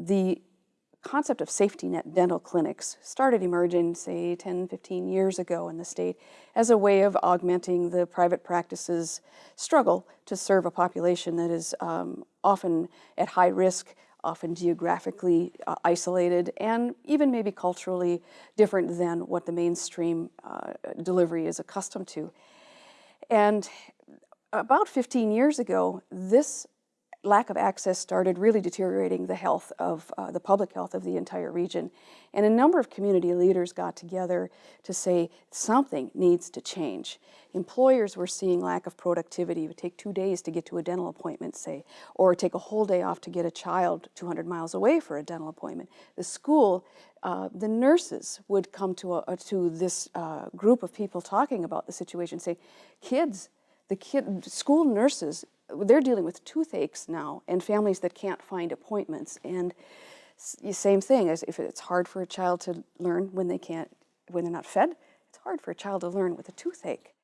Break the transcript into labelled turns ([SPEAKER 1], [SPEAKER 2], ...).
[SPEAKER 1] the concept of safety net dental clinics started emerging, say, 10, 15 years ago in the state as a way of augmenting the private practices struggle to serve a population that is um, often at high risk, often geographically uh, isolated, and even maybe culturally different than what the mainstream uh, delivery is accustomed to. And about 15 years ago, this lack of access started really deteriorating the health of uh, the public health of the entire region. And a number of community leaders got together to say something needs to change. Employers were seeing lack of productivity. It would take two days to get to a dental appointment, say, or take a whole day off to get a child 200 miles away for a dental appointment. The school, uh, the nurses would come to, a, to this uh, group of people talking about the situation, say, kids, the kid, school nurses they're dealing with toothaches now and families that can't find appointments. And same thing as if it's hard for a child to learn when they can't, when they're not fed, it's hard for a child to learn with a toothache.